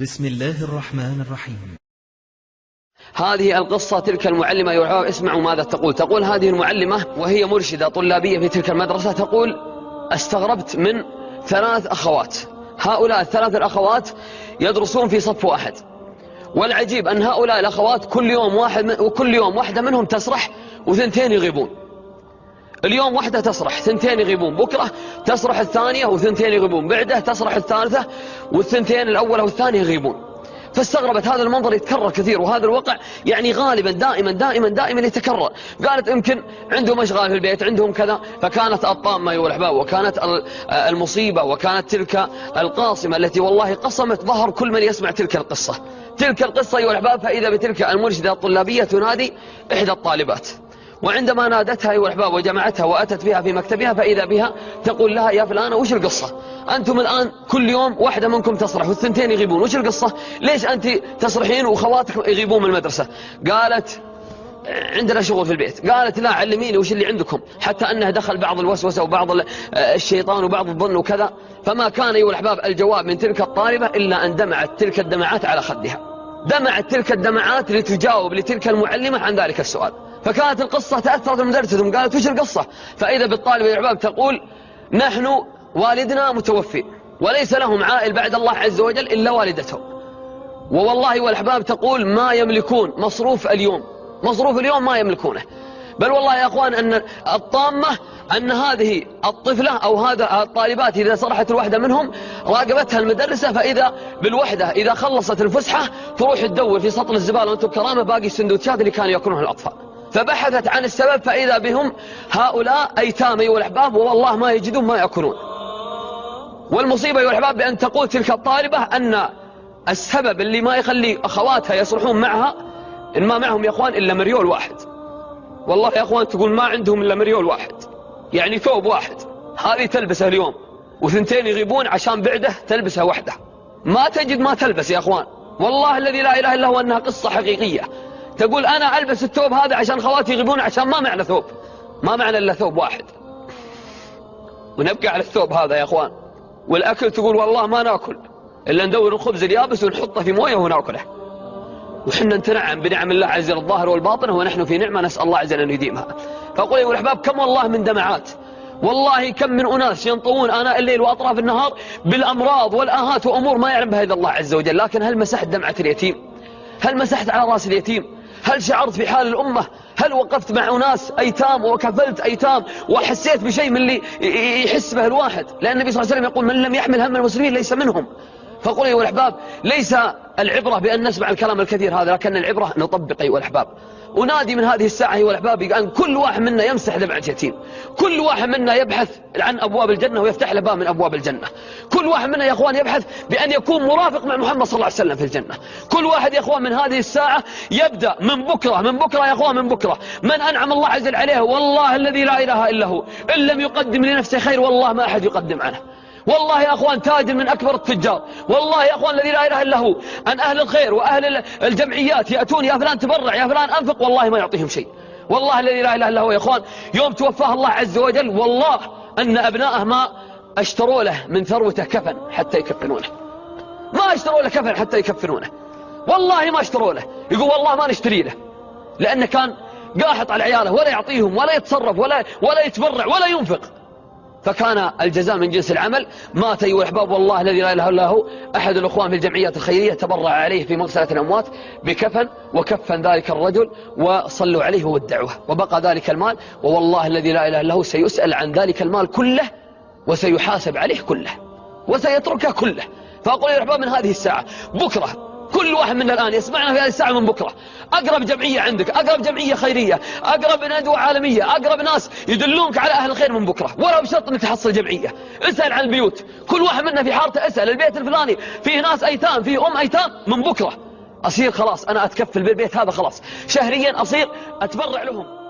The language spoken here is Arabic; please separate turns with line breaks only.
بسم الله الرحمن الرحيم.
هذه القصة تلك المعلمة الأحباب اسمعوا ماذا تقول. تقول هذه المعلمة وهي مرشدة طلابية في تلك المدرسة تقول أستغربت من ثلاث أخوات. هؤلاء الثلاث الأخوات يدرسون في صف واحد. والعجيب أن هؤلاء الأخوات كل يوم واحد وكل يوم واحدة منهم تسرح وثنتين يغيبون. اليوم واحدة تسرح ثنتين يغيبون بكرة تسرح الثانية وثنتين يغيبون بعده تسرح الثالثة والثنتين الأولى والثانية يغيبون. فاستغربت هذا المنظر يتكرر كثير وهذا الوقع يعني غالبا دائما دائما دائما يتكرر. قالت يمكن عندهم أشغال في البيت عندهم كذا فكانت الطامة ايها الاحباب وكانت المصيبة وكانت تلك القاصمة التي والله قصمت ظهر كل من يسمع تلك القصة. تلك القصة ايها الاحباب فاذا بتلك المرشدة الطلابية تنادي إحدى الطالبات. وعندما نادتها أيها الأحباب وجمعتها وأتت بها في مكتبها فإذا بها تقول لها يا فلانة وش القصة؟ أنتم الآن كل يوم واحدة منكم تصرح والثنتين يغيبون وش القصة؟ ليش أنت تصرحين وخواتك يغيبون من المدرسة؟ قالت عندنا شغل في البيت. قالت لا علميني وش اللي عندكم. حتى أنه دخل بعض الوسوسة وبعض الشيطان وبعض الظن وكذا. فما كان أيها الأحباب الجواب من تلك الطالبة إلا أن دمعت تلك الدمعات على خدها. دمعت تلك الدمعات لتجاوب لتلك المعلمة عن ذلك السؤال. فكانت القصة تأثرت المدرسة قالت وش القصة؟ فإذا بالطالب الأحباب تقول نحن والدنا متوفي وليس لهم عائل بعد الله عز وجل إلا والدتهم ووالله والأحباب تقول ما يملكون مصروف اليوم مصروف اليوم ما يملكونه. بل والله يا أخوان أن الطامة أن هذه الطفلة أو هذا الطالبات إذا صرحت الوحدة منهم راقبتها المدرسة فإذا بالوحدة إذا خلصت الفسحة تروح تدور في سطل الزبالة وأنتم كرامة باقي السندوتشات اللي كانوا يأكلونها الأطفال. فبحثت عن السبب فإذا بهم هؤلاء أيتام أيها الأحباب والله ما يجدون ما يأكلون. والمصيبة أيها الأحباب بأن تقول تلك الطالبة أن السبب اللي ما يخلي أخواتها يصرحون معها إن ما معهم يا أخوان إلا مريول واحد. والله يا أخوان تقول ما عندهم إلا مريول واحد. يعني ثوب واحد. هذه تلبسه اليوم وثنتين يغيبون عشان بعده تلبسها وحده. ما تجد ما تلبس يا أخوان. والله الذي لا إله إلا هو أنها قصة حقيقية. تقول أنا ألبس الثوب هذا عشان خواتي يغيبون عشان ما معنى ثوب. ما معنى إلا ثوب واحد. ونبقى على الثوب هذا يا أخوان. والأكل تقول والله ما ناكل. إلا ندور الخبز اليابس ونحطه في موية وناكله. وحنا نتنعم بنعم الله عز وجل الظاهر والباطنة ونحن في نعمة نسأل الله عز وجل أن يديمها. فأقول يا الأحباب كم والله من دمعات. والله كم من أناس ينطوون آناء الليل وأطراف النهار بالأمراض والآهات وأمور ما يعلم بها إلا الله عز وجل. لكن هل مسحت دمعة اليتيم؟ هل مسحت على رأس اليتيم؟ هل شعرت في حال الأمة؟ هل وقفت مع أناس أيتام وكفلت أيتام وحسيت بشيء من اللي يحس به الواحد؟ لأن النبي صلى الله عليه وسلم يقول من لم يحمل هم المسلمين ليس منهم. فقل أيها الأحباب ليس العبرة بأن نسمع الكلام الكثير هذا لكن العبرة نطبق أيها الأحباب ونادي من هذه الساعة أيها الأحباب أن كل واحد منا يمسح دمعة يتيم كل واحد منا يبحث عن أبواب الجنة ويفتح له باب من أبواب الجنة. كل واحد منا يا أخوان يبحث بأن يكون مرافق مع محمد صلى الله عليه وسلم في الجنة. كل واحد يا أخوان من هذه الساعة يبدأ من بكرة من بكرة يا أخوان من بكرة. من أنعم الله عز وجل عليه والله الذي لا إله إلا هو. إن لم يقدم لنفسه خير والله ما أحد يقدم عنه. والله يا أخوان تاجر من أكبر التجار. والله يا أخوان الذي لا إله إلا هو. أن أهل الخير وأهل الجمعيات يأتون يا فلان تبرع يا فلان أنفق والله ما يعطيهم شيء. والله الذي لا إله إلا هو يا أخوان. يوم توفاه الله عز وجل والله أن أبناءه ما أشتروا له من ثروته كفن حتى يكفنونه. ما أشتروا له كفن حتى يكفنونه. والله ما أشتروا له. يقول والله ما نشتري له. لأنه كان قاحط على عياله ولا يعطيهم ولا يتصرف ولا, ولا يتبرع ولا ينفق. فكان الجزاء من جنس العمل. مات أيها الأحباب والله الذي لا إله إلا هو أحد الأخوان في الجمعيات الخيرية تبرع عليه في مغسلة الأموات بكفن وكفن ذلك الرجل وصلوا عليه وودعوه وبقى ذلك المال ووالله الذي لا إله إلا هو سيسأل عن ذلك المال كله وسيحاسب عليه كله وسيتركه كله. فأقول يا أحباب من هذه الساعة؟ بكرة. كل واحد منا الآن يسمعنا في هذه الساعة من بكرة. أقرب جمعية عندك أقرب جمعية خيرية أقرب ندوة عالمية أقرب ناس يدلونك على أهل الخير من بكرة. ولا بشرط أنك تحصل جمعية. اسأل عن البيوت. كل واحد منا في حارته اسأل. البيت الفلاني فيه ناس أيتام فيه أم أيتام من بكرة. أصير خلاص أنا أتكفل بالبيت هذا خلاص. شهريا أصير أتبرع لهم.